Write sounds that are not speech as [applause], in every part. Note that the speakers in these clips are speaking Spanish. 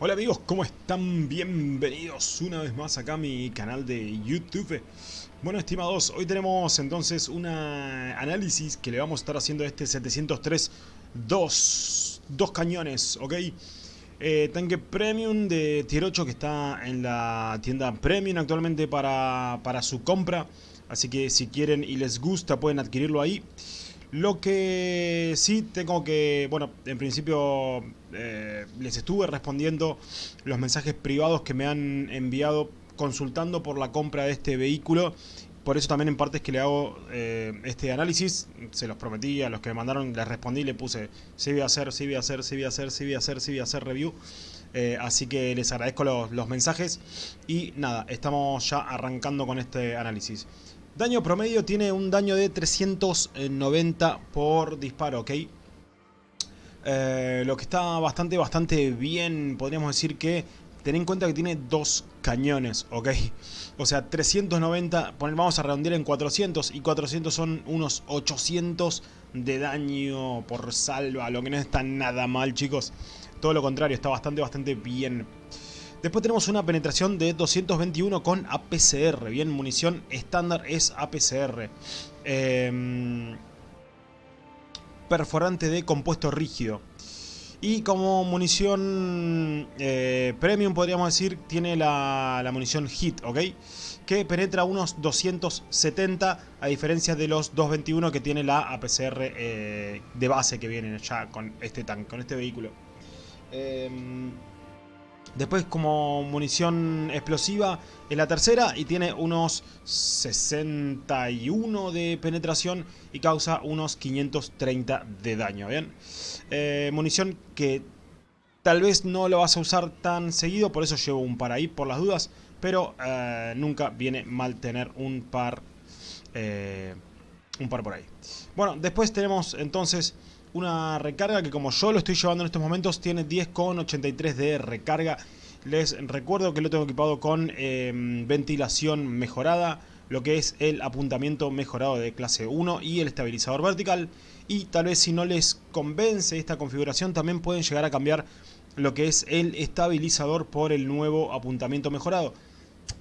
Hola amigos, ¿cómo están? Bienvenidos una vez más acá a mi canal de YouTube. Bueno, estimados, hoy tenemos entonces un análisis que le vamos a estar haciendo a este 703 dos, dos cañones, ¿ok? Eh, tanque Premium de Tier 8 que está en la tienda Premium actualmente para, para su compra. Así que si quieren y les gusta pueden adquirirlo ahí. Lo que sí tengo que, bueno, en principio eh, les estuve respondiendo los mensajes privados que me han enviado consultando por la compra de este vehículo. Por eso también en parte es que le hago eh, este análisis. Se los prometí a los que me mandaron, les respondí, le puse sí voy a hacer, sí voy a hacer, sí voy a hacer, sí voy a hacer, sí voy a hacer review. Eh, así que les agradezco los, los mensajes y nada, estamos ya arrancando con este análisis. Daño promedio tiene un daño de 390 por disparo, ¿ok? Eh, lo que está bastante, bastante bien, podríamos decir que... Ten en cuenta que tiene dos cañones, ¿ok? O sea, 390, vamos a redondear en 400 y 400 son unos 800 de daño por salva, lo que no está nada mal, chicos. Todo lo contrario, está bastante, bastante bien. Después tenemos una penetración de 221 con APCR. Bien, munición estándar es APCR. Em, perforante de compuesto rígido. Y como munición eh, premium podríamos decir, tiene la, munición HIT, ¿ok? Que penetra unos 270 a diferencia de los 221 que tiene la APCR eh, de base que viene ya con este tanque, con este vehículo. Eh, Después como munición explosiva es la tercera y tiene unos 61 de penetración y causa unos 530 de daño, ¿bien? Eh, munición que tal vez no lo vas a usar tan seguido, por eso llevo un par ahí por las dudas, pero eh, nunca viene mal tener un par, eh, un par por ahí. Bueno, después tenemos entonces una recarga que como yo lo estoy llevando en estos momentos tiene 10,83 de recarga. Les recuerdo que lo tengo equipado con em, ventilación mejorada, lo que es el apuntamiento mejorado de clase 1 y el estabilizador vertical. Y tal vez si no les convence esta configuración también pueden llegar a cambiar lo que es el estabilizador por el nuevo apuntamiento mejorado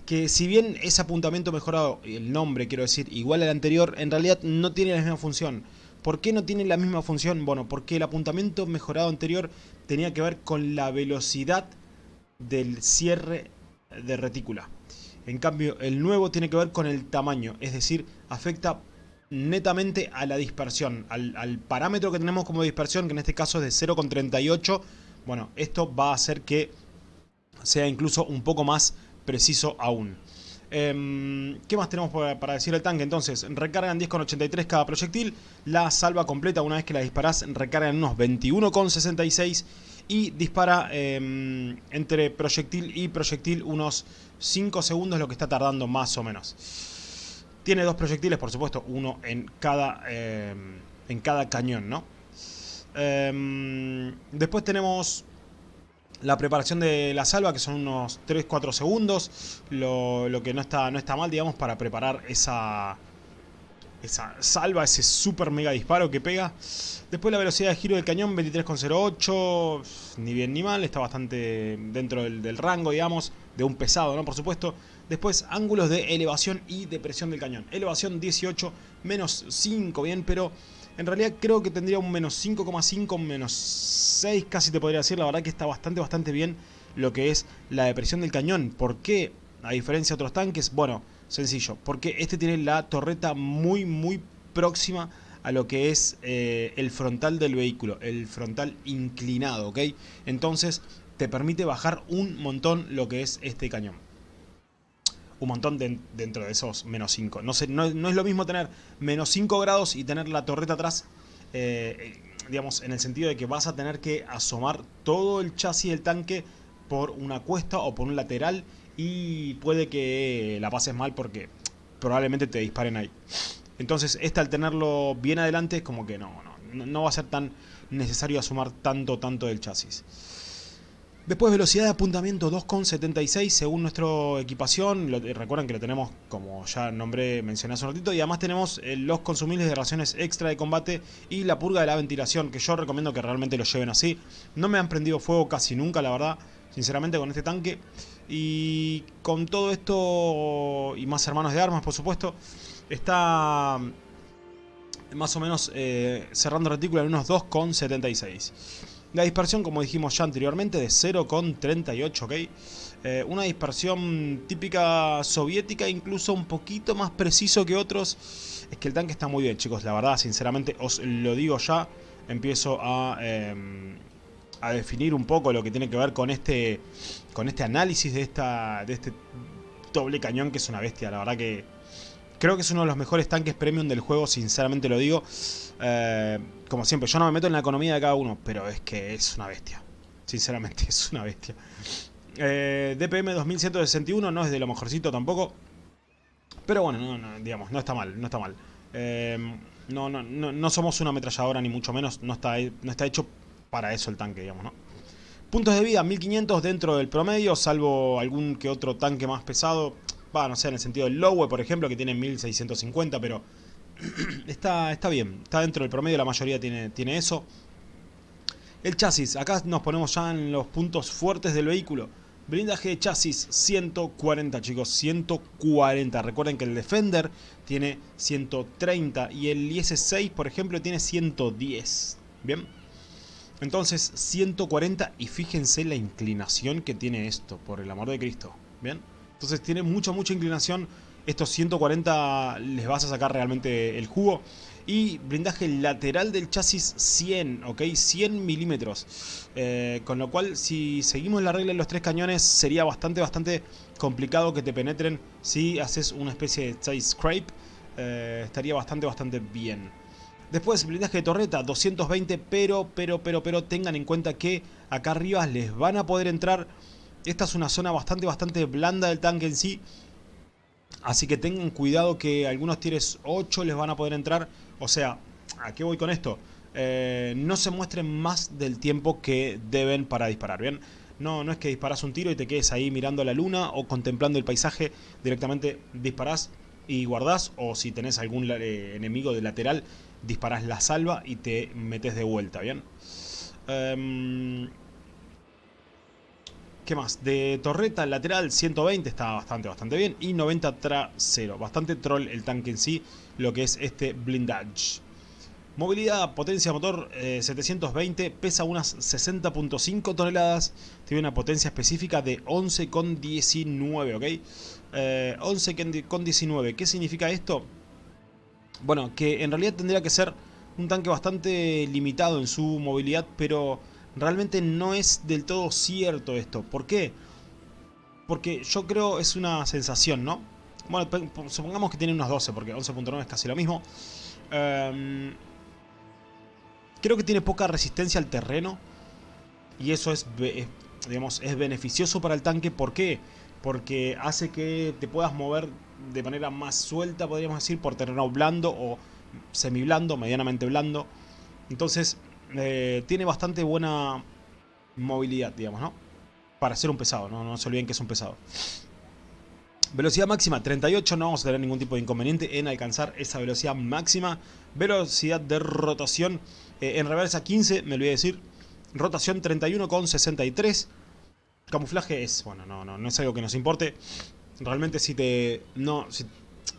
que si bien ese apuntamiento mejorado, el nombre quiero decir, igual al anterior, en realidad no tiene la misma función. ¿Por qué no tiene la misma función? Bueno, porque el apuntamiento mejorado anterior tenía que ver con la velocidad del cierre de retícula. En cambio, el nuevo tiene que ver con el tamaño, es decir, afecta netamente a la dispersión, al, al parámetro que tenemos como dispersión, que en este caso es de 0,38. Bueno, esto va a hacer que sea incluso un poco más preciso aún. Em, ¿Qué más tenemos para, decir el tanque? Entonces, recargan 10,83 cada proyectil. La salva completa, una vez que la disparas, recarga en unos 21,66. Y dispara em, entre proyectil y proyectil unos 5 segundos, lo que está tardando más o menos. Tiene dos proyectiles, por supuesto, uno en cada, em, en cada cañón, ¿no? después tenemos la preparación de la salva, que son unos 3-4 segundos, lo, que no está, no está mal, digamos, para preparar esa, esa salva, ese super mega disparo que pega. Después la velocidad de giro del cañón, 23,08, ni bien ni mal, está bastante dentro del, rango, digamos, de un pesado, ¿no? Por supuesto. Después, ángulos de elevación y de presión del cañón. Elevación 18, menos 5, bien, pero en realidad creo que tendría un menos 5,5, menos 6 casi te podría decir. La verdad que está bastante, bastante bien lo que es la depresión del cañón. ¿Por qué? A diferencia de otros tanques, bueno, sencillo. Porque este tiene la torreta muy, muy próxima a lo que es eh, el frontal del vehículo. El frontal inclinado, ¿ok? Entonces te permite bajar un montón lo que es este cañón un montón dentro de esos menos 5. No, no, es lo mismo tener menos 5 grados y tener la torreta atrás, eh, digamos, en el sentido de que vas a tener que asomar todo el chasis del tanque por una cuesta o por un lateral y puede que la pases mal porque probablemente te disparen ahí. Entonces, este al tenerlo bien adelante es como que no, no, no va a ser tan necesario asomar tanto, tanto del chasis. Después velocidad de apuntamiento 2,76 según nuestra equipación. recuerden que lo tenemos, como ya nombré, mencioné hace un ratito. Y además tenemos eh, los consumibles de raciones extra de combate y la purga de la ventilación, que yo recomiendo que realmente lo lleven así. No me han prendido fuego casi nunca, la verdad, sinceramente, con este tanque. Y con todo esto, y más hermanos de armas, por supuesto, está más o menos eh, cerrando retícula en unos 2,76. La dispersión, como dijimos ya anteriormente, de 0,38, ¿ok? Eh, una dispersión típica soviética, incluso un poquito más preciso que otros. Es que el tanque está muy bien, chicos, la verdad, sinceramente, os lo digo ya. Empiezo a, em, a definir un poco lo que tiene que ver con este, con este análisis de, esta, de este doble cañón, que es una bestia, la verdad que Creo que es uno de los mejores tanques premium del juego, sinceramente lo digo. Eh, como siempre, yo no me meto en la economía de cada uno, pero es que es una bestia. Sinceramente, [laughs] es una bestia. Eh, DPM 2161 no es de lo mejorcito tampoco. Pero bueno, no, digamos, no está mal, no está mal. Eh, no, no, no, somos una ametralladora ni mucho menos, no está, no está hecho para eso el tanque, digamos, ¿no? Puntos de vida, 1500 dentro del promedio, salvo algún que otro tanque más pesado. Va, no sé, en el sentido del Lowe, por ejemplo, que tiene 1650, pero [clears throat] está, está bien. Está dentro del promedio, la mayoría tiene, tiene eso. El chasis, acá nos ponemos ya en los puntos fuertes del vehículo. Blindaje de chasis 140 chicos, 140. Recuerden que el Defender tiene 130 y el IS-6 por ejemplo tiene 110. Bien. Entonces 140 y fíjense la inclinación que tiene esto, por el amor de Cristo. Bien. Entonces tiene mucha, mucha inclinación. Estos 140 les vas a sacar realmente el jugo. Y blindaje lateral del chasis 100, ¿ok? 100 milímetros. Eh, con lo cual, si seguimos la regla de los tres cañones, sería bastante, bastante complicado que te penetren si haces una especie de side scrape. Eh, estaría bastante, bastante bien. Después, blindaje de torreta, 220, pero, pero, pero, pero tengan en cuenta que acá arriba les van a poder entrar esta es una zona bastante, bastante blanda del tanque en sí. Así que tengan cuidado que algunos tires 8 les van a poder entrar. O sea, ¿a qué voy con esto? Eh, no se muestren más del tiempo que deben para disparar, ¿bien? No, no es que disparas un tiro y te quedes ahí mirando la luna o contemplando el paisaje. Directamente disparás y guardás. O si tenés algún eh, enemigo de lateral, disparás la salva y te metes de vuelta, ¿bien? Eh, ¿Qué más? De torreta lateral 120 está bastante, bastante bien. Y 90 trasero. Bastante troll el tanque en sí, lo que es este blindage. Movilidad, potencia motor 720, eh, pesa unas 60.5 toneladas, tiene una potencia específica de 11,19, ¿ok? 11,19, eh, ¿qué significa esto? Bueno, que en realidad tendría que ser un tanque bastante limitado en su movilidad, pero realmente no es del todo cierto esto. ¿Por qué? Porque yo creo es una sensación, ¿no? Bueno, supongamos que tiene unos 12, porque 11.9 es casi lo mismo. Em, creo que tiene poca resistencia al terreno. Y eso es, digamos, es beneficioso para el tanque. ¿Por qué? Porque hace que te puedas mover de manera más suelta, podríamos decir, por terreno blando o semi blando, medianamente blando. Entonces, eh, tiene bastante buena movilidad, digamos, ¿no? Para ser un pesado, ¿no? no se olviden que es un pesado. Velocidad máxima 38, no vamos a tener ningún tipo de inconveniente en alcanzar esa velocidad máxima. Velocidad de rotación eh, en reversa 15, me olvidé decir. Rotación 31,63. Camuflaje es, bueno, no, no, no es algo que nos importe. Realmente si te... No,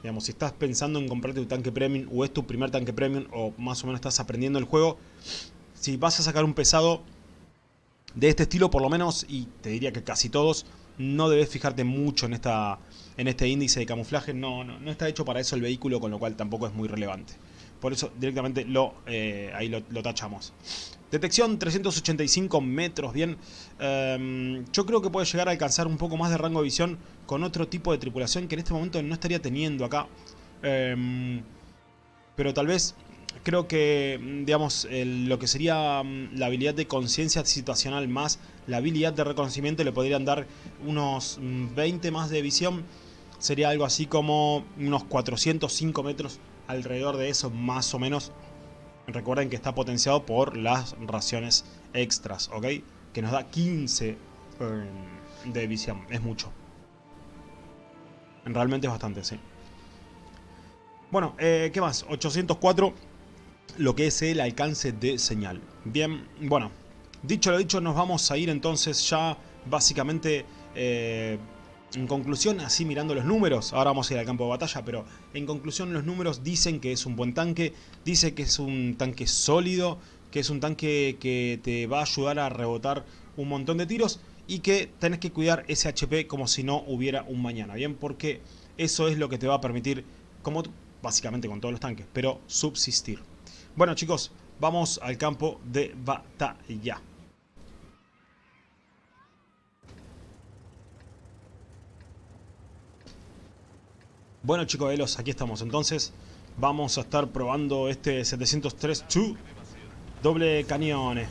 digamos, si estás pensando en comprarte tu tanque premium o es tu primer tanque premium o más o menos estás aprendiendo el juego, si vas a sacar un pesado de este estilo por lo menos, y te diría que casi todos, no debes fijarte mucho en, esta, en este índice de camuflaje, no, no, está hecho para eso el vehículo, con lo cual tampoco es muy relevante. Por eso directamente lo, eh, ahí lo, tachamos. Detección 385 metros, bien. Em, yo creo que puede llegar a alcanzar un poco más de rango de visión con otro tipo de tripulación que en este momento no estaría teniendo acá. Em, pero tal vez creo que, mm, digamos, lo que sería mm, la habilidad de conciencia situacional más la habilidad de reconocimiento le podrían dar unos 20 mm, más de visión. Sería algo así como unos 405 metros alrededor de eso, más o menos. Recuerden que está potenciado por las raciones extras, ¿ok? Que nos da 15 eh, de división. Es mucho. Realmente es bastante, sí. Bueno, eh, ¿qué más? 804, lo que es el alcance de señal. Bien, bueno, dicho lo dicho, nos vamos a ir entonces ya básicamente... Eh, en conclusión, así mirando los números, ahora vamos a ir al campo de batalla, pero en conclusión los números dicen que es un buen tanque, dice que es un tanque sólido, que es un tanque que te va a ayudar a rebotar un montón de tiros y que tenés que cuidar ese HP como si no hubiera un mañana, ¿bien? Porque eso es lo que te va a permitir, como básicamente con todos los tanques, pero subsistir. Bueno chicos, vamos al campo de batalla. Bueno chicos de los, aquí estamos entonces. Vamos a estar probando este 703-2 doble cañones.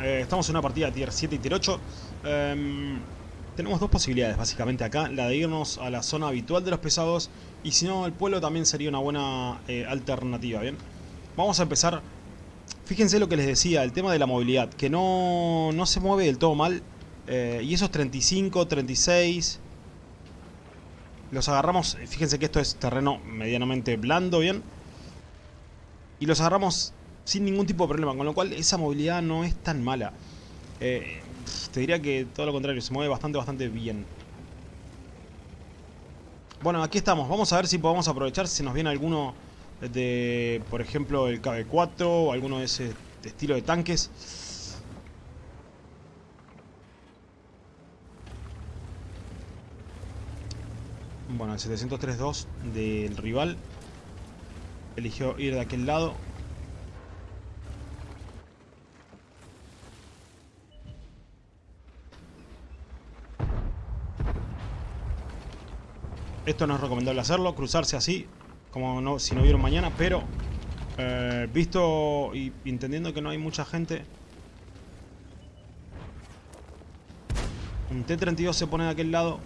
Eh, estamos en una partida tier 7 y tier 8. Em, tenemos dos posibilidades básicamente acá. La de irnos a la zona habitual de los pesados. Y si no, el pueblo también sería una buena eh, alternativa, ¿bien? Vamos a empezar... Fíjense lo que les decía, el tema de la movilidad. Que no, no se mueve del todo mal. Eh, y esos 35, 36... Los agarramos, fíjense que esto es terreno medianamente blando, ¿bien? Y los agarramos sin ningún tipo de problema, con lo cual esa movilidad no es tan mala. Eh, te diría que todo lo contrario, se mueve bastante, bastante bien. Bueno, aquí estamos. Vamos a ver si podemos aprovechar si nos viene alguno de, por ejemplo, el KB4 o alguno de ese estilo de tanques. Bueno, el 703-2 del rival eligió ir de aquel lado. Esto no es recomendable hacerlo, cruzarse así, como no, si no vieron mañana, pero eh, visto y entendiendo que no hay mucha gente, un T-32 se pone de aquel lado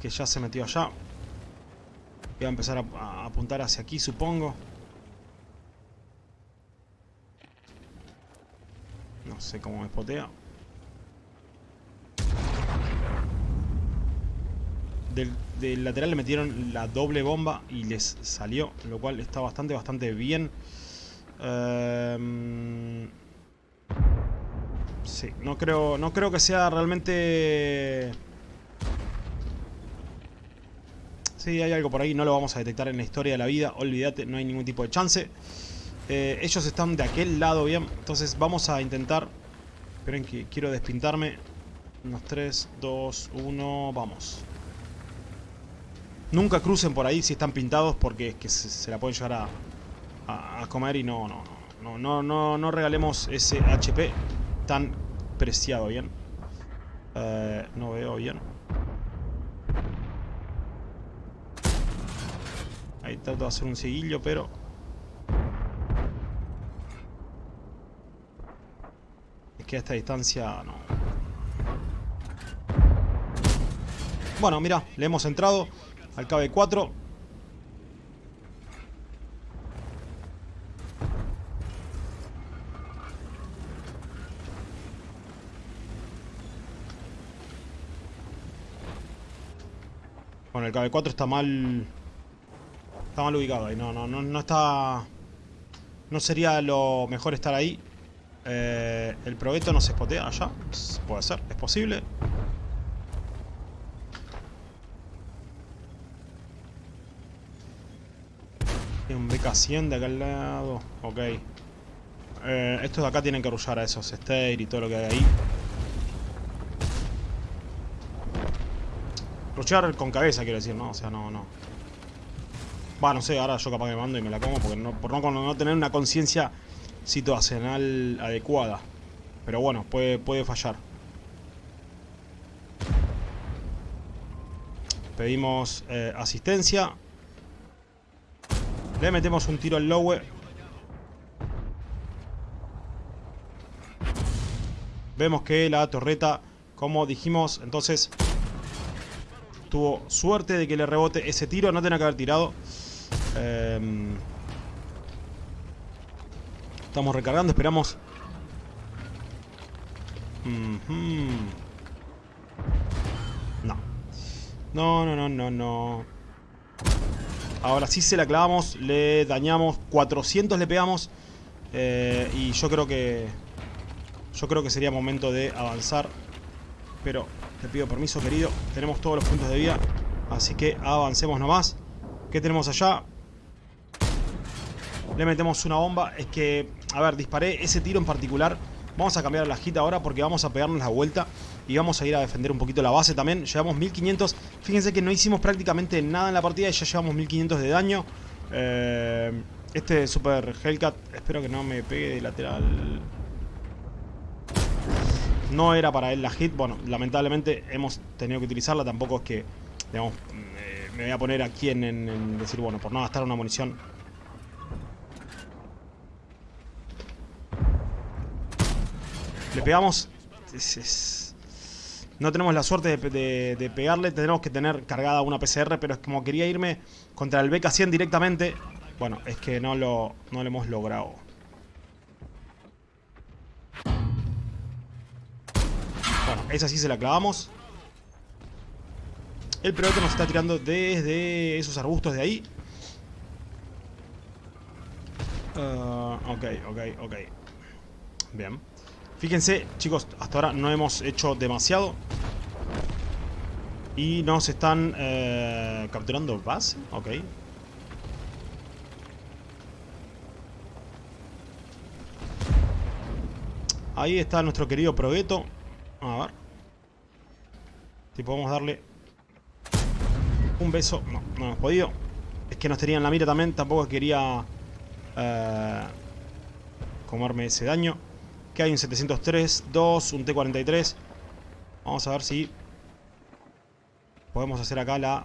que ya se metió allá. Voy a empezar a, apuntar hacia aquí, supongo. No sé cómo me spotea. Del, lateral le metieron la doble bomba y les salió, lo cual está bastante, bastante bien. Em, sí, no creo, no creo que sea realmente Sí, hay algo por ahí, no lo vamos a detectar en la historia de la vida, olvídate, no hay ningún tipo de chance. Eh, ellos están de aquel lado, bien, entonces vamos a intentar... Esperen que quiero despintarme. Unos 3, 2, 1, vamos. Nunca crucen por ahí si están pintados porque es que se, la pueden llegar a, comer y no, no, no, no, no, no regalemos ese HP tan preciado, bien. Eh, no veo bien. Ahí trato de hacer un seguillo, pero... Es que a esta distancia no... Bueno, mira, le hemos entrado al KB4. Bueno, el KB4 está mal Está mal ubicado ahí, no, no, no, no está... No sería lo mejor estar ahí. Eh, el proveto no se spotea allá. Puede ser, es posible. BK-100 de al lado. Ok. Eh, estos de acá tienen que rullar a esos Stair y todo lo que hay ahí. Rushear con cabeza, quiero decir, ¿no? O sea, no, no. Va, no sé, ahora yo capaz que mando y me la como porque no, por no, tener una conciencia situacional adecuada. Pero bueno, puede, puede fallar. Pedimos eh, asistencia. Le metemos un tiro al lowe. Vemos que la torreta, como dijimos, entonces tuvo suerte de que le rebote ese tiro. No tenía que haber tirado. Em, estamos recargando, esperamos. No. No, no, no, no, no. Ahora sí se la clavamos, le dañamos, 400 le pegamos. Eh, y yo creo que... Yo creo que sería momento de avanzar. Pero te pido permiso, querido. Tenemos todos los puntos de vida. Así que avancemos nomás. ¿Qué tenemos allá? Le metemos una bomba. Es que, a ver, disparé ese tiro en particular. Vamos a cambiar la hit ahora porque vamos a pegarnos la vuelta. Y vamos a ir a defender un poquito la base también. Llevamos 1500. Fíjense que no hicimos prácticamente nada en la partida y ya llevamos 1500 de daño. Eh, este Super Hellcat, espero que no me pegue de lateral. No era para él la hit. Bueno, lamentablemente hemos tenido que utilizarla. Tampoco es que, me voy a poner aquí en, decir, bueno, por no gastar una munición. Le pegamos. No tenemos la suerte de, pegarle. Tenemos que tener cargada una PCR. Pero es como quería irme contra el BK-100 directamente. Bueno, es que no lo, no lo hemos logrado. Bueno, esa sí se la clavamos. El piloto nos está tirando desde esos arbustos de ahí. Uh, ok, ok, ok. Bien. Fíjense, chicos, hasta ahora no hemos hecho demasiado. Y nos están eh, capturando base. Ok. Ahí está nuestro querido Progueto. A ver. Si podemos darle un beso. No, no hemos podido. Es que nos tenían la mira también. Tampoco quería eh, comerme ese daño. Hay un 703, 2, un T43. Vamos a ver si podemos hacer acá la...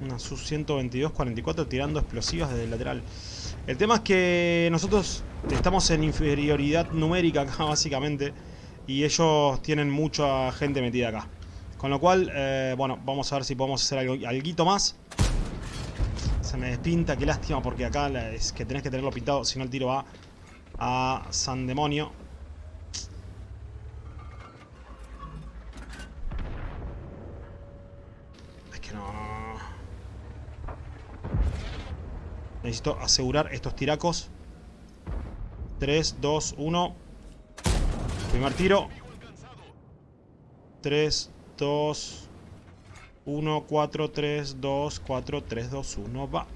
Una SU-122 44 tirando explosivas desde el lateral. El tema es que nosotros estamos en inferioridad numérica acá, [laughs] básicamente. Y ellos tienen mucha gente metida acá. Con lo cual, eh, bueno, vamos a ver si podemos hacer algo más. Se me despinta, qué lástima, porque acá es que tenés que tenerlo pintado, si no el tiro va a San Demonio. Necesito asegurar estos tiracos. 3, 2, 1. Primer tiro. 3, 2, 1, 4, 3, 2, 4, 3, 2, 1. Va.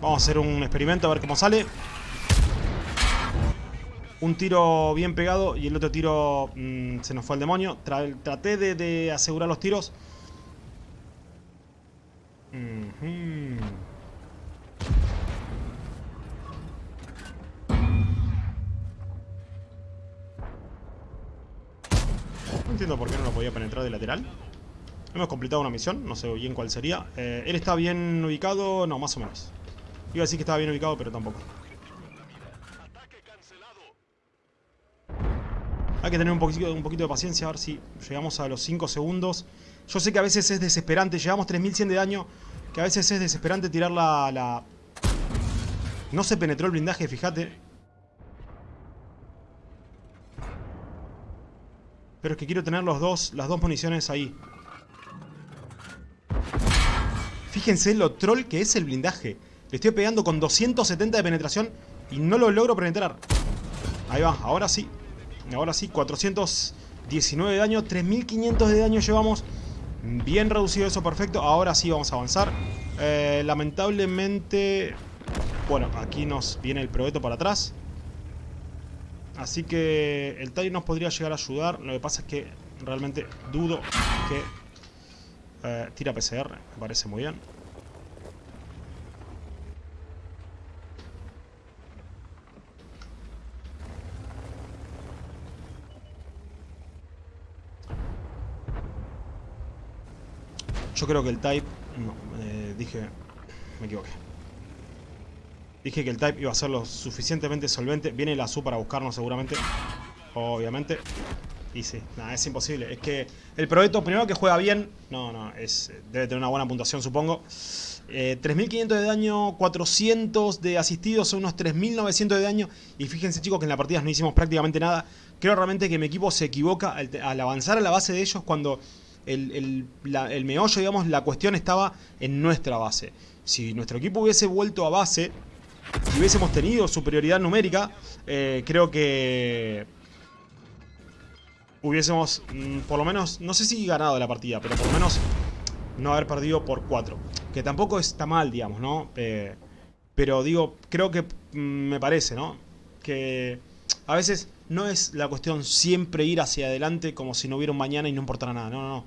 Vamos a hacer un experimento a ver cómo sale. Un tiro bien pegado y el otro tiro mmm, se nos fue al demonio. Tra traté de, de asegurar los tiros. Hemos completado una misión, no sé bien cuál sería. Eh, ¿Él está bien ubicado? No, más o menos. Iba a decir que estaba bien ubicado, pero tampoco. Hay que tener un poquito, de paciencia, a ver si llegamos a los 5 segundos. Yo sé que a veces es desesperante. Llevamos 3100 de daño. Que a veces es desesperante tirar la... No se penetró el blindaje, fíjate. Pero es que quiero tener los dos, las dos municiones ahí. Fíjense lo troll que es el blindaje. Le estoy pegando con 270 de penetración y no lo logro penetrar. Ahí va, ahora sí. Ahora sí, 419 de daño, 3500 de daño llevamos. Bien reducido eso, perfecto. Ahora sí vamos a avanzar. Eh, lamentablemente... Bueno, aquí nos viene el probeto para atrás. Así que el TIE nos podría llegar a ayudar. Lo que pasa es que realmente dudo que... Eh, tira PCR, me parece muy bien. Yo creo que el type... No, eh, dije... Me equivoqué. Dije que el type iba a ser lo suficientemente solvente. Viene la SU para buscarnos seguramente. Obviamente. Y sí, nada, es imposible. Es que el Proeto, primero que juega bien, no, no, es, debe tener una buena puntuación, supongo. 3.500 de daño, 400 de asistidos, son unos 3.900 de daño. Y fíjense chicos que en la partida no hicimos prácticamente nada. Creo realmente que mi equipo se equivoca al, avanzar a la base de ellos cuando el, el, meollo, digamos, la cuestión estaba en nuestra base. Si nuestro equipo hubiese vuelto a base y hubiésemos tenido superioridad numérica, eh, creo que hubiésemos, mm, por lo menos, no sé si ganado la partida, pero por lo menos no haber perdido por 4. Que tampoco está mal, digamos, ¿no? Eh, pero digo, creo que mm, me parece, ¿no? Que a veces no es la cuestión siempre ir hacia adelante como si no hubiera un mañana y no importara nada. No, no, no.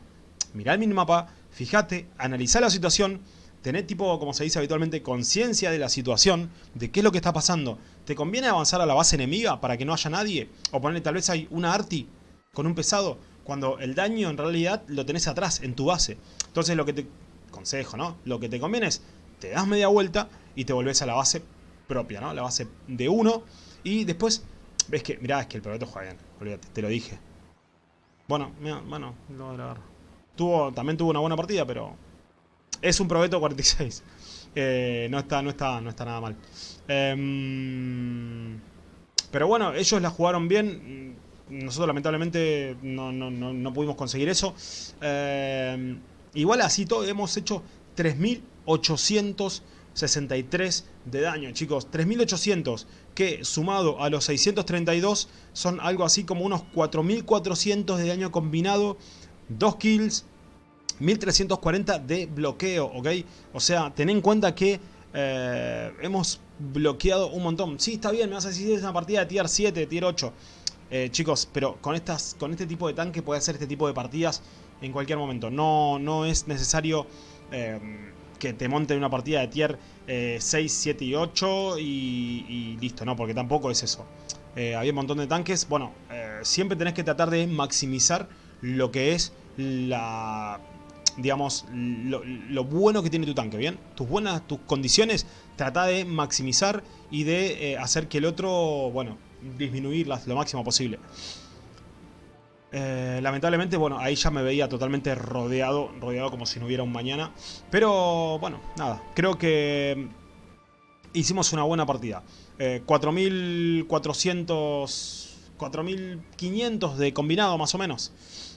Mirá el minimapa, fíjate, analizá la situación, tener tipo, como se dice habitualmente, conciencia de la situación, de qué es lo que está pasando. ¿Te conviene avanzar a la base enemiga para que no haya nadie? O ponerle tal vez hay una arti con un pesado, cuando el daño en realidad lo tenés atrás, en tu base. Entonces lo que te... Consejo, ¿no? Lo que te conviene es, te das media vuelta y te volvés a la base propia, ¿no? La base de uno. Y después, ves que, mirá, es que el proyecto juega bien, olvídate, te lo dije. Bueno, mira, bueno, lo voy a grabar. Tuvo, también tuvo una buena partida, pero es un Probeto 46. Eh, no, está, no, está, no está nada mal. Em, pero bueno, ellos la jugaron bien nosotros lamentablemente no, pudimos conseguir eso. Eh, igual así todo hemos hecho 3.863 de daño, chicos. 3.800 que sumado a los 632 son algo así como unos 4.400 de daño combinado. 2 kills, 1.340 de bloqueo, ¿ok? O sea, ten en cuenta que eh, hemos bloqueado un montón. Sí, está bien, me vas a decir es una partida de tier 7, tier 8. Eh, chicos, pero con, estas, con este tipo de tanque puede hacer este tipo de partidas en cualquier momento. No, no es necesario em, que te monten una partida de tier 6, 7 y 8 y, listo, ¿no? Porque tampoco es eso. Eh, había un montón de tanques. Bueno, eh, siempre tenés que tratar de maximizar lo que es la digamos, lo, bueno que tiene tu tanque, ¿bien? Tus buenas, tus condiciones, trata de maximizar y de hacer que el otro, bueno, disminuirlas lo máximo posible. Eh, lamentablemente, bueno, ahí ya me veía totalmente rodeado, rodeado como si no hubiera un mañana. Pero, bueno, nada, creo que hicimos una buena partida. 4.400... Eh, 4.500 de combinado más o menos.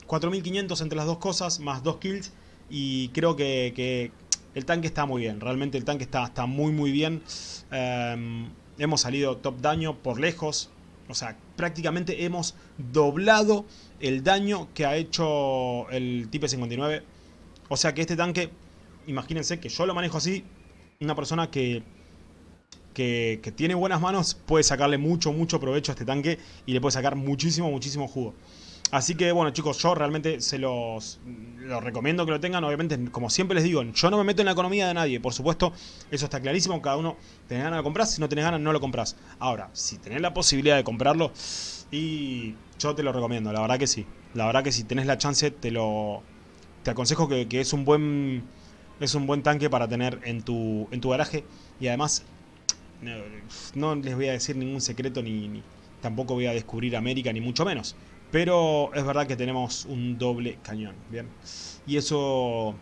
4.500 entre las dos cosas, más dos kills. Y creo que, el tanque está muy bien. Realmente el tanque está, está muy muy bien. Eh, hemos salido top daño por lejos. O sea, prácticamente hemos doblado el daño que ha hecho el Type 59. O sea que este tanque, imagínense que yo lo manejo así, una persona que, que, que, tiene buenas manos puede sacarle mucho, mucho provecho a este tanque y le puede sacar muchísimo, muchísimo jugo. Así que bueno chicos, yo realmente se los, recomiendo que lo tengan. Obviamente, como siempre les digo, yo no me meto en la economía de nadie. Por supuesto, eso está clarísimo. Cada uno tiene ganas de comprar. Si no tenés ganas, no lo compras. Ahora, si tenés la posibilidad de comprarlo, y yo te lo recomiendo. La verdad que sí. La verdad que si tenés la chance, te lo te aconsejo que, es un buen es un buen tanque para tener en tu, en tu garaje. Y además, no les voy a decir ningún secreto ni tampoco voy a descubrir América, ni mucho menos. Pero es verdad que tenemos un doble cañón, ¿bien? Y eso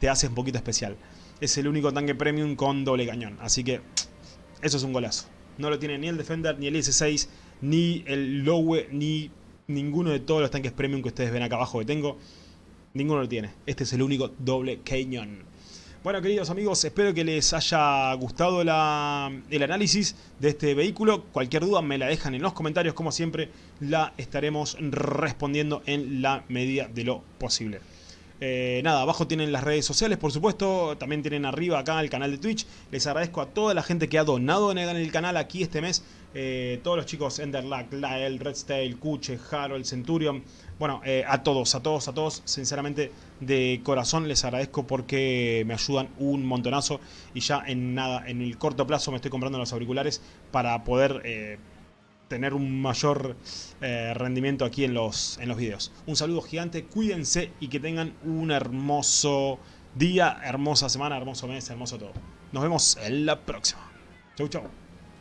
te hace un poquito especial. Es el único tanque premium con doble cañón, así que eso es un golazo. No lo tiene ni el Defender, ni el IS-6, ni el Lowe, ni ninguno de todos los tanques premium que ustedes ven acá abajo que tengo. Ninguno lo tiene. Este es el único doble cañón. Bueno, queridos amigos, espero que les haya gustado el análisis de este vehículo. Cualquier duda me la dejan en los comentarios, como siempre, la estaremos respondiendo en la medida de lo posible. Eh, nada, abajo tienen las redes sociales, por supuesto. También tienen arriba acá el canal de Twitch. Les agradezco a toda la gente que ha donado en el canal aquí este mes. Eh, todos los chicos, Enderlack, Lael, Redstale, Kuche, Harold, Centurion. Bueno, eh, a todos, a todos, a todos. Sinceramente, de corazón les agradezco porque me ayudan un montonazo. Y ya en nada, en el corto plazo me estoy comprando los auriculares para poder tener un mayor eh, rendimiento aquí en los, en los videos. Un saludo gigante, cuídense y que tengan un hermoso día, hermosa semana, hermoso mes, hermoso todo. Nos vemos en la próxima. Chau, chau.